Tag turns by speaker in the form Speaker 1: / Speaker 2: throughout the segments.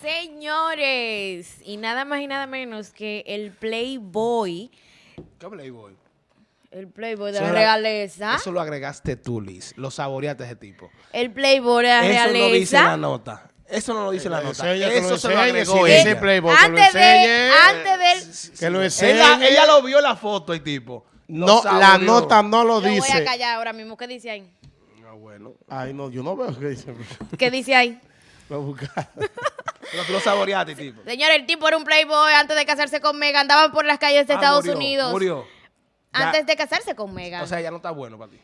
Speaker 1: Señores, y nada más y nada menos que el Playboy,
Speaker 2: ¿Qué Playboy?
Speaker 1: el Playboy de
Speaker 2: Eso
Speaker 1: la
Speaker 2: era-
Speaker 1: realeza,
Speaker 2: Eso lo agregaste tú, Liz. Lo saboreaste ese tipo.
Speaker 1: el Playboy de la
Speaker 2: Eso no dice la nota. Eso no lo dice la nota.
Speaker 3: enseñe, que lo
Speaker 2: Eso se lo
Speaker 3: enseñe,
Speaker 2: agregó
Speaker 3: si
Speaker 2: ella.
Speaker 3: dice Playboy, que lo
Speaker 1: antes de,
Speaker 3: enseñe.
Speaker 1: antes del,
Speaker 3: Que lo enseñe.
Speaker 2: Ella, ella lo vio la foto, el tipo. Lo
Speaker 3: No, la
Speaker 2: saboreó.
Speaker 3: nota no lo
Speaker 1: yo voy a
Speaker 3: dice.
Speaker 1: callar ahora mismo, ¿qué dice ahí?
Speaker 2: Ah, bueno.
Speaker 3: Ay, no, yo no veo qué dice.
Speaker 1: ¿Qué dice ahí?
Speaker 3: Voy a buscar.
Speaker 2: Pero tú lo saboreaste, tipo.
Speaker 1: Señor, el tipo era un Playboy antes de casarse con Megan, andaba por las calles de
Speaker 2: Ah,
Speaker 1: Estados
Speaker 2: murió,
Speaker 1: Unidos.
Speaker 2: Murió. Ya-
Speaker 1: Antes de casarse con Megan.
Speaker 2: O sea, ya no está bueno para ti.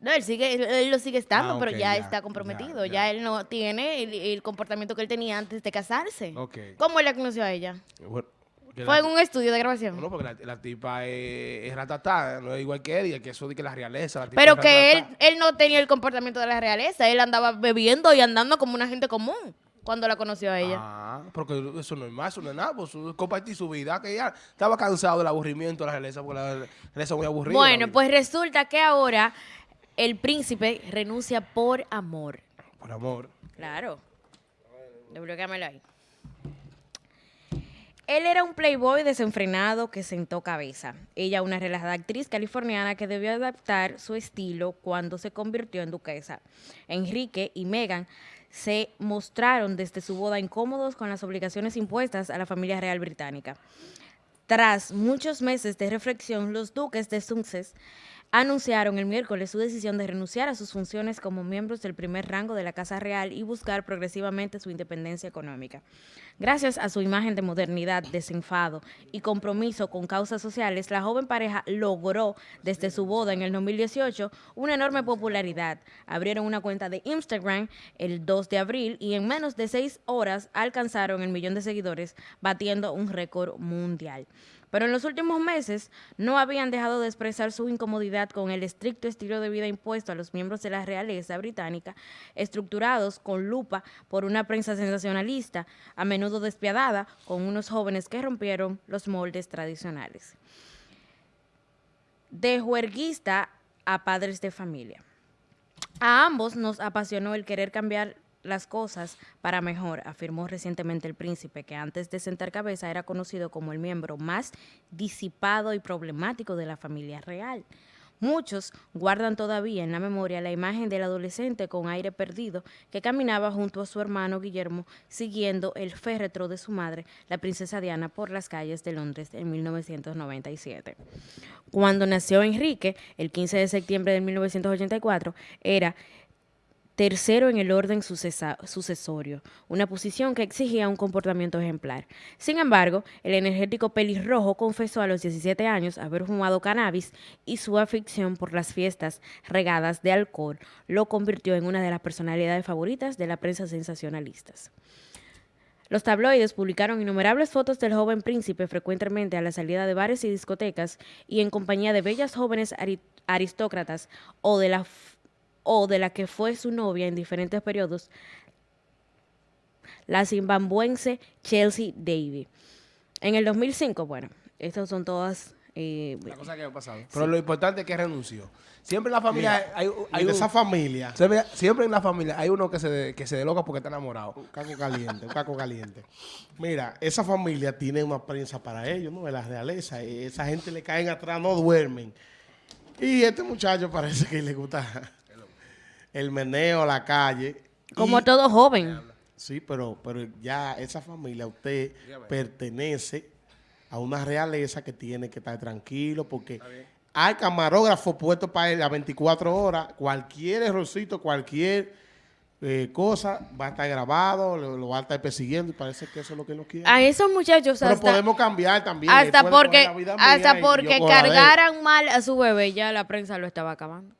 Speaker 1: No, él sigue, él, él lo sigue estando,
Speaker 2: Ah,
Speaker 1: pero
Speaker 2: ok,
Speaker 1: ya,
Speaker 2: ya,
Speaker 1: está comprometido.
Speaker 2: ya,
Speaker 1: Ya,
Speaker 2: ya.
Speaker 1: él no tiene el, el comportamiento que él tenía antes de casarse.
Speaker 2: Ok.
Speaker 1: ¿Cómo él la conoció a ella?
Speaker 2: Bueno,
Speaker 1: Fue en un estudio de grabación.
Speaker 2: No, porque la, la tipa es, es ratatá, no es igual que él, y que eso de que la realeza. La tipa
Speaker 1: Pero
Speaker 2: es
Speaker 1: que él, él no tenía el comportamiento de la realeza. Él andaba bebiendo y andando como una gente común cuando la conoció a ella.
Speaker 2: Ah, porque eso no es más, eso no es nada, pues su- compartir su vida, que ya estaba cansado del aburrimiento de la realeza, porque la realeza es muy aburrida.
Speaker 1: bueno, pues resulta que ahora el príncipe renuncia por amor.
Speaker 2: Por amor.
Speaker 1: Claro. Desbloquéamelo ahí. Él era un playboy desenfrenado que sentó cabeza. Ella, una relajada actriz californiana que debió adaptar su estilo cuando se convirtió en duquesa. Enrique y Meghan se mostraron desde su boda incómodos con las obligaciones impuestas a la familia real británica. Tras muchos meses de reflexión, los duques de Sussex anunciaron el miércoles su decisión de renunciar a sus funciones como miembros del primer rango de la Casa Real y buscar progresivamente su independencia económica. Gracias a su imagen de modernidad, desenfado y compromiso con causas sociales, la joven pareja logró desde su boda en el 2018 una enorme popularidad. Abrieron una cuenta de Instagram el 2 de abril y en menos de seis horas alcanzaron el millón de seguidores, batiendo un récord mundial. Pero en los últimos meses no habían dejado de expresar su incomodidad con el estricto estilo de vida impuesto a los miembros de la realeza británica, estructurados con lupa por una prensa sensacionalista, a menudo despiadada, con unos jóvenes que rompieron los moldes tradicionales. De juerguista a padres de familia. A ambos nos apasionó el querer cambiar las cosas para mejor, afirmó recientemente el príncipe, que antes de sentar cabeza era conocido como el miembro más disipado y problemático de la familia real. Muchos guardan todavía en la memoria la imagen del adolescente con aire perdido que caminaba junto a su hermano Guillermo siguiendo el féretro de su madre, la princesa Diana, por las calles de Londres en 1997. Cuando nació Enrique, el 15 de septiembre de 1984, era tercero en el orden sucesorio, una posición que exigía un comportamiento ejemplar. Sin embargo, el energético pelirrojo confesó a los 17 años haber fumado cannabis y su afición por las fiestas regadas de alcohol lo convirtió en una de las personalidades favoritas de la prensa sensacionalistas. Los tabloides publicaron innumerables fotos del joven príncipe frecuentemente a la salida de bares y discotecas y en compañía de bellas jóvenes ari- aristócratas o de la o de la que fue su novia en diferentes periodos, la zimbabwense Chelsea Davy. En el 2005, bueno, estas son todas... eh,
Speaker 2: La cosa que ha pasado. Pero lo importante es que renunció. Siempre en la familia
Speaker 3: Mira,
Speaker 2: hay, hay
Speaker 3: Y de
Speaker 2: un-
Speaker 3: esa familia,
Speaker 2: siempre, siempre en la familia hay uno que se, de- que se deloca porque está enamorado.
Speaker 3: un caco caliente, un caco caliente. Mira, esa familia tiene una prensa para ellos, ¿no? De la realeza. y Esa gente le caen atrás, no duermen. Y este muchacho parece que le gusta el meneo a la calle.
Speaker 1: como
Speaker 3: Y-
Speaker 1: todo joven.
Speaker 3: Sí, pero, pero ya esa familia, usted pertenece a una realeza que tiene que estar tranquilo porque hay camarógrafo puesto para él a 24 horas. Cualquier errorcito, cualquier eh, cosa va a estar grabado, lo, lo va a estar persiguiendo y parece que eso es lo que no quiere.
Speaker 1: A esos muchachos
Speaker 3: pero
Speaker 1: hasta,
Speaker 3: podemos cambiar también.
Speaker 1: hasta porque, hasta porque cargaran mal a su bebé, ya la prensa lo estaba acabando.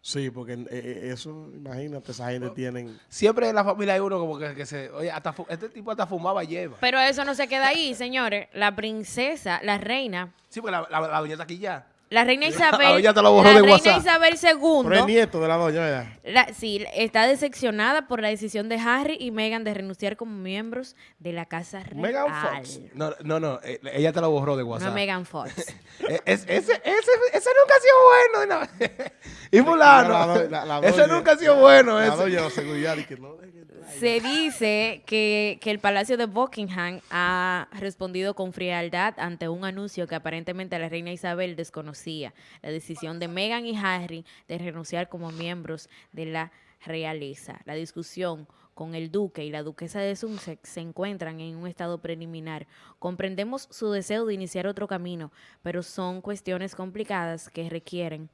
Speaker 3: Sí, porque eh, eh, eso, imagínate, esa gente tienen...
Speaker 2: Siempre en la familia hay uno como que, que se... Oye, hasta, este tipo hasta fumaba lleva.
Speaker 1: Pero eso no se queda ahí, señores. La princesa, la reina,
Speaker 2: Sí, porque la, la, la doña está aquí ya.
Speaker 1: La reina Isabel,
Speaker 2: ya te lo borró
Speaker 1: la
Speaker 2: de
Speaker 1: reina
Speaker 2: WhatsApp.
Speaker 1: Isabel
Speaker 3: Pero es
Speaker 1: II,
Speaker 3: nieto de la doña, ¿verdad?
Speaker 1: la- sí, está decepcionada por la decisión de Harry y Meghan de renunciar como miembros de la Casa Real.
Speaker 3: Meghan Fox.
Speaker 2: No, no, no, eh, ella te lo borró de
Speaker 1: No
Speaker 2: WhatsApp.
Speaker 1: Megan Fox.
Speaker 2: Es- ese, ese, ese nunca ha sido bueno. no. y fulano,
Speaker 3: La do- la- la
Speaker 2: ese
Speaker 3: doña-
Speaker 2: nunca ha sido bueno.
Speaker 3: La
Speaker 2: ese.
Speaker 3: doña de la seguridad y que no.
Speaker 1: Se dice que, que el Palacio de Buckingham ha respondido con frialdad ante un anuncio que aparentemente la reina Isabel la decisión de Meghan y Harry de renunciar como miembros de la realeza. La discusión con el duque y la duquesa de Sussex se encuentran en un estado preliminar. Comprendemos su deseo de iniciar otro camino, pero son cuestiones complicadas que requieren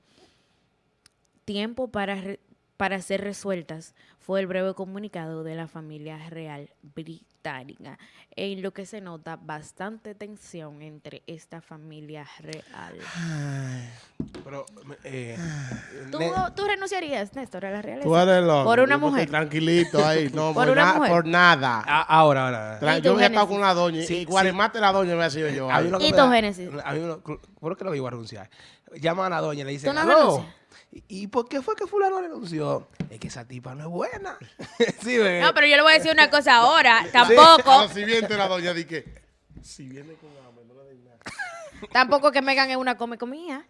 Speaker 1: tiempo para, re- para ser resueltas, fue el breve comunicado de la familia real en lo que se nota bastante tensión entre esta familia real.
Speaker 2: Pero, eh,
Speaker 1: ¿Tú, renunciarías, Néstor, a la realeza?
Speaker 3: Tú eres loco.
Speaker 1: Por una mujer.
Speaker 3: Tranquilito ahí. No,
Speaker 1: Por
Speaker 3: por,
Speaker 1: una
Speaker 3: na-
Speaker 1: mujer.
Speaker 3: por nada.
Speaker 2: a- ahora, ahora.
Speaker 3: Tra-
Speaker 1: ¿Y tu
Speaker 3: yo voy a estar con la doña.
Speaker 2: Sí,
Speaker 3: y
Speaker 2: sí.
Speaker 3: Guaremate la doña me ha sido yo.
Speaker 2: A mí
Speaker 3: ahí.
Speaker 1: ¿Y Génesis?
Speaker 2: A mí lo, ¿Por qué lo iba a renunciar? Llaman a la doña y le dicen,
Speaker 1: ¿Tú no
Speaker 2: "Aló,
Speaker 1: renuncias?
Speaker 2: ¿Y, ¿y por qué fue que fulano renunció? Es que esa tipa no es buena. sí.
Speaker 1: No, pero yo le voy a decir una cosa ahora.
Speaker 3: A
Speaker 1: Tampoco,
Speaker 3: la siguiente la doña di que si viene con hambre, no le den nada.
Speaker 1: tampoco que Megan es una come comida.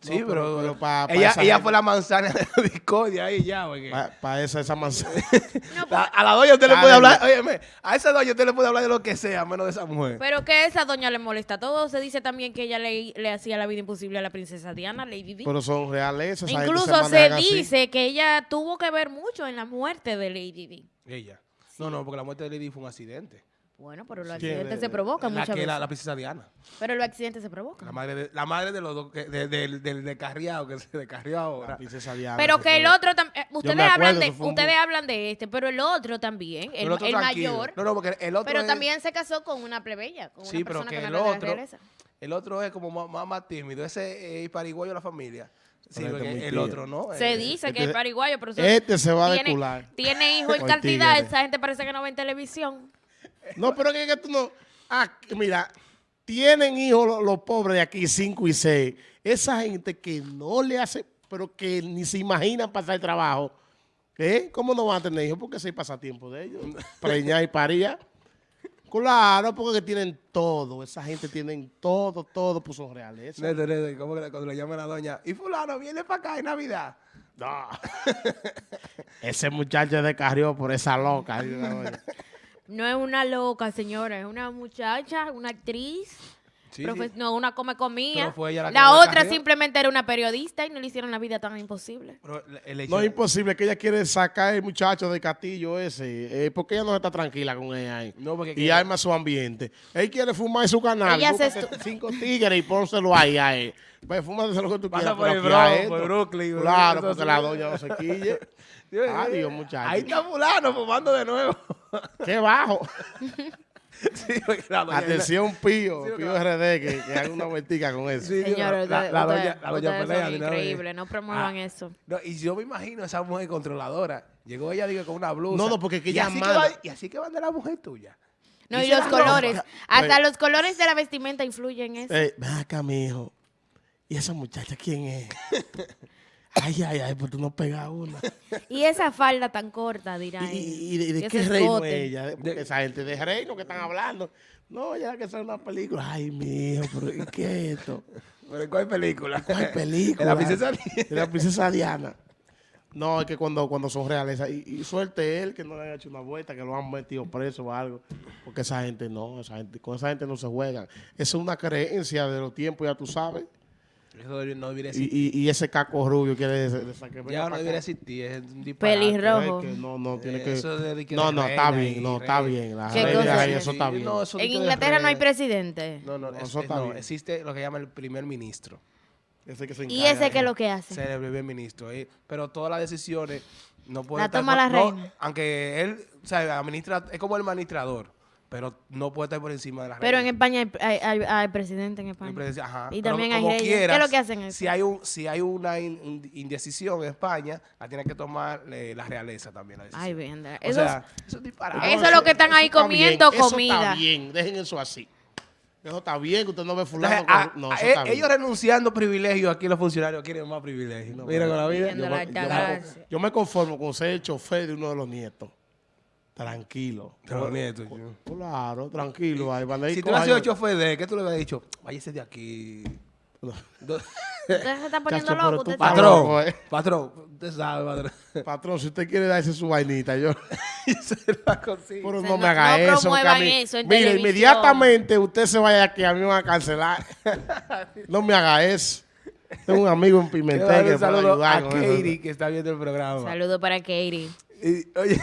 Speaker 2: Sí,
Speaker 3: No,
Speaker 2: pero,
Speaker 3: pero- pero pa- pa
Speaker 2: ella, fue la manzana de la discordia ahí ya, porque
Speaker 3: Para esa, esa manzana.
Speaker 2: a, a la doña usted le
Speaker 3: Dale,
Speaker 2: puede hablar, óyeme, a esa doña usted le puede hablar de lo que sea, menos de esa mujer.
Speaker 1: Pero que esa doña le molesta. Todo se dice también que ella le, le hacía la vida imposible a la princesa Diana, Lady Di.
Speaker 3: pero son reales.
Speaker 1: Incluso se,
Speaker 3: así.
Speaker 1: dice que ella tuvo que ver mucho en la muerte de Lady Di.
Speaker 2: Ella. No, no, porque la muerte de Lady fue un accidente.
Speaker 1: Bueno, pero los accidentes se provocan
Speaker 2: La
Speaker 1: muchas
Speaker 2: que
Speaker 1: veces.
Speaker 2: la, la princesa Diana.
Speaker 1: Pero los accidentes se
Speaker 2: La
Speaker 1: provocan.
Speaker 2: madre de, la madre de los dos, de- del del descarriado, que se descarrió ahora.
Speaker 3: La princesa Diana,
Speaker 1: Pero que el otro también. Ustedes
Speaker 3: me acuerdo,
Speaker 1: hablan de ustedes hablan de este, pero el otro también, el,
Speaker 2: El otro
Speaker 1: el
Speaker 2: tranquilo.
Speaker 1: mayor.
Speaker 2: No, no, porque el otro
Speaker 1: Pero
Speaker 2: es-
Speaker 1: también se casó con una plebeya, con
Speaker 2: Sí,
Speaker 1: una
Speaker 2: pero
Speaker 1: persona
Speaker 2: que
Speaker 1: que,
Speaker 2: el
Speaker 1: no era de la
Speaker 2: otro,
Speaker 1: realeza.
Speaker 2: El otro es como más, más, más tímido. Ese es pariguayo de la familia. Sí,
Speaker 3: este
Speaker 2: porque el otro no.
Speaker 1: Se
Speaker 2: Eh,
Speaker 1: dice que
Speaker 3: este-
Speaker 1: es pariguayo, pero
Speaker 3: Este se va a
Speaker 1: tiene,
Speaker 3: decular.
Speaker 1: tiene hijos en cantidad. Esa gente parece que no ve en televisión.
Speaker 3: No, pero que, que tú no. Ah, mira, tienen hijos los, los pobres de aquí, 5 y 6. Esa gente que no le hace, pero que ni se imaginan pasar trabajo. ¿Eh? ¿Cómo no van a tener hijos? Porque ese es el pasatiempo de ellos. Preñar y parir. Claro, porque tienen todo. Esa gente tienen todo, todo, pues son reales.
Speaker 2: ¿cómo que cuando le llaman a la doña? Y fulano, viene para acá en Navidad.
Speaker 3: No. Ese muchacho descarrió por esa loca.
Speaker 1: No es una loca, señora, es una muchacha, una actriz.
Speaker 2: Sí,
Speaker 1: profe-
Speaker 2: sí.
Speaker 1: No, una come comía.
Speaker 2: Pero fue ella la
Speaker 1: La, otra simplemente era una periodista y no le hicieron la vida tan imposible.
Speaker 2: Pero el hecho
Speaker 3: No es imposible que ella quiere sacar el muchacho de Castillo ese. eh, porque ella no está tranquila con ella ahí.
Speaker 2: No, porque
Speaker 3: y arma su ambiente. Él quiere fumar en su canal.
Speaker 1: Ella se
Speaker 3: cinco tigres y pónselo ahí a él. Pues fúmate lo que tú
Speaker 2: Pasa
Speaker 3: quieras.
Speaker 2: por el Bronx, por Brooklyn,
Speaker 3: Claro, porque la doña no se quille. Adiós,
Speaker 2: Dios,
Speaker 3: muchacho.
Speaker 2: Ahí está fulano fumando de nuevo.
Speaker 3: Qué bajo.
Speaker 2: sí, porque la doña-
Speaker 3: Atención, Pío.
Speaker 2: Sí,
Speaker 3: Pío RD, que, que haga una vueltica con eso.
Speaker 2: Sí,
Speaker 1: Señores,
Speaker 2: la, la doña, la doña pelea
Speaker 1: increíbles, no promuevan
Speaker 2: Ah,
Speaker 1: eso.
Speaker 2: No, y yo me imagino a esa mujer controladora. Llegó ella digo, con una blusa.
Speaker 3: No, no, porque que
Speaker 2: y
Speaker 3: ella
Speaker 2: así
Speaker 3: manda.
Speaker 2: va- y así que van de la mujer tuya.
Speaker 1: No,
Speaker 2: Y
Speaker 1: los colores.
Speaker 2: ropa.
Speaker 1: Hasta
Speaker 3: Oye.
Speaker 1: los colores de la vestimenta influyen en eso.
Speaker 3: Eh, ven acá. ¿Y esa muchacha quién es? ay, ay, ay, pues tú no pegas una.
Speaker 1: Y esa falda tan corta, dirá
Speaker 3: ¿Y,
Speaker 1: ella.
Speaker 3: y- y de, qué reino
Speaker 1: escote.
Speaker 3: ella? Porque esa gente de reino que están hablando. No, ya que sea una película. Ay, mijo, pero ¿y ¿qué es esto?
Speaker 2: ¿Pero cuál película?
Speaker 3: ¿Cuál película?
Speaker 2: En la princesa Diana.
Speaker 3: La princesa Diana. No, es que cuando, cuando son reales. Y, y suerte él que no le haya hecho una vuelta, que lo han metido preso o algo. Porque esa gente no, esa gente, con esa gente no se juega. Esa es una creencia de los tiempos, ya tú sabes.
Speaker 2: Eso no debería
Speaker 3: Y,
Speaker 2: existir.
Speaker 3: y, y ese caco rubio quiere de, de esa que venga
Speaker 2: Ya no debería existir. Es un disparate.
Speaker 1: Pelirrojo.
Speaker 3: Es que no, no, tiene que...
Speaker 2: eso de que
Speaker 3: no, no, está bien,
Speaker 2: y
Speaker 3: no, está bien. La
Speaker 1: ¿Qué
Speaker 3: reina
Speaker 1: cosa
Speaker 3: y
Speaker 1: es?
Speaker 3: eso está bien.
Speaker 2: no, eso de
Speaker 1: En
Speaker 2: que
Speaker 1: Inglaterra no hay presidente.
Speaker 2: No, no,
Speaker 3: No,
Speaker 2: es-
Speaker 3: eso
Speaker 2: es-
Speaker 3: está
Speaker 2: no,
Speaker 3: bien.
Speaker 2: existe lo que llama el primer ministro.
Speaker 3: Ese que se
Speaker 1: ¿Y
Speaker 3: encarga
Speaker 1: ese
Speaker 3: de-
Speaker 1: qué es lo que hace?
Speaker 2: Ser el primer ministro. eh, Pero todas las decisiones no puede
Speaker 1: La
Speaker 2: estar
Speaker 1: toma la
Speaker 2: no,
Speaker 1: reina.
Speaker 2: Aunque él, o sea, administra, es como el administrador, pero no puede estar por encima de la
Speaker 1: Pero en. España hay, hay- hay- hay presidente en España.
Speaker 2: Ajá,
Speaker 1: Y
Speaker 2: pero
Speaker 1: también hay reyes. ¿Qué es
Speaker 2: quieras,
Speaker 1: lo que hacen eso?
Speaker 2: Si hay, un, si hay una in- in- indecisión en España, la tiene que tomar eh, la realeza también. La decisión.
Speaker 1: Ay.
Speaker 2: O
Speaker 1: Eso
Speaker 2: sea, eso es disparate.
Speaker 1: Eso es lo que están ahí
Speaker 3: bien,
Speaker 1: comiendo
Speaker 3: eso
Speaker 1: comida.
Speaker 3: Está bien, dejen eso así. Eso está bien, que usted no ve fulano.
Speaker 2: Entonces, a-
Speaker 3: con- no,
Speaker 2: a-
Speaker 3: eso
Speaker 2: e-
Speaker 3: está bien.
Speaker 2: ellos renunciando privilegios, aquí los funcionarios quieren más privilegios. Mira con la vida.
Speaker 3: Yo
Speaker 1: la
Speaker 3: me, yo me-
Speaker 1: gracia.
Speaker 3: yo me conformo con ser el chofer de uno de los nietos. Tranquilo.
Speaker 2: Yo.
Speaker 3: Claro, tranquilo. Ahí a ir
Speaker 2: Si tú has sido chofer de, ¿qué tú le hubieras dicho? Váyase de aquí.
Speaker 1: Usted se está poniendo
Speaker 3: Chacho,
Speaker 1: loco.
Speaker 3: tú
Speaker 1: Usted
Speaker 2: Patrón,
Speaker 3: loco, eh.
Speaker 2: patrón, usted sabe, patrón.
Speaker 3: Patrón, si usted quiere darse su vainita, yo.
Speaker 2: Se la consigo.
Speaker 3: Pero
Speaker 1: sea,
Speaker 3: no
Speaker 1: no-
Speaker 3: me haga
Speaker 1: no
Speaker 3: eso. que a
Speaker 1: eso en
Speaker 3: Mire,
Speaker 1: televisión.
Speaker 3: inmediatamente usted se vaya aquí, a mí me van a cancelar. no me haga eso. Tengo un amigo en Pimentel que
Speaker 2: un
Speaker 3: puede
Speaker 2: saludo a
Speaker 3: ayudar con eso.
Speaker 2: Katie, que está viendo el programa.
Speaker 1: Saludo para Katie.
Speaker 2: Y, oye,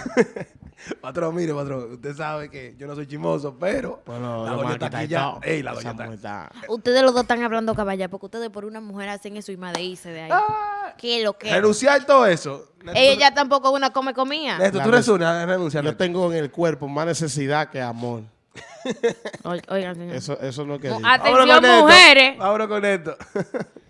Speaker 2: patrón, mire, patrón, usted sabe que yo no soy chimoso, pero
Speaker 3: Bueno,
Speaker 2: la
Speaker 3: lo
Speaker 2: doña está
Speaker 3: que
Speaker 2: aquí ya. Ey, la doña está.
Speaker 1: Ustedes los dos están hablando caballa porque ustedes por una mujer hacen eso y más de ahí.
Speaker 2: Ah,
Speaker 1: ¿Qué lo que?
Speaker 2: Renunciar todo eso.
Speaker 1: Ella tampoco una come comida.
Speaker 2: Neto, tú a renunciar.
Speaker 3: Yo tengo en el cuerpo más necesidad que amor.
Speaker 1: Oigan, señor.
Speaker 3: Eso, eso no es que
Speaker 1: Mu-
Speaker 3: diga.
Speaker 1: Atención, mujeres.
Speaker 2: Vámonos con esto.